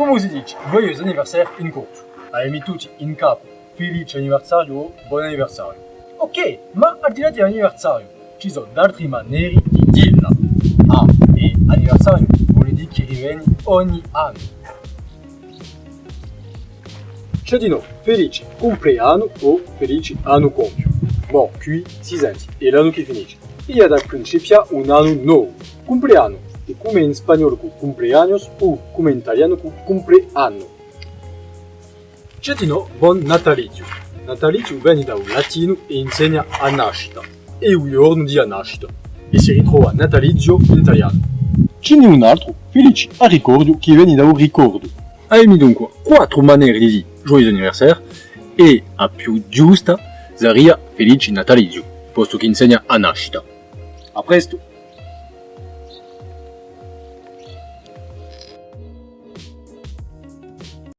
Come si dice joyeux anniversaire in corso? Hai tutti in capo felice anniversario o buon anniversario. Ok, ma al di là dell'anniversario, ci sono altre maniere di dirla. Ah, e anniversario vuol dire che rivieni ogni anno. C'è di no, felice compleanno o felice anno compio. Bon, qui si senti, è l'anno che finisce. E da principia un anno nuovo, compleanno, e come in spagnolo con cumpleaños o come in italiano con compleanno. C'è di no, buon natalizio. Natalizio viene da un latino e insegna a nascita. E un giorno di nascita. E si ritrova natalizio in italiano. Ce n'è un altro, felice a ricordo, che viene da un ricordo. Hai dunque quattro maniere di dire joyeux anniversaire e a più giusta sarebbe felice natalizio, posto che insegna a nascita. A presto!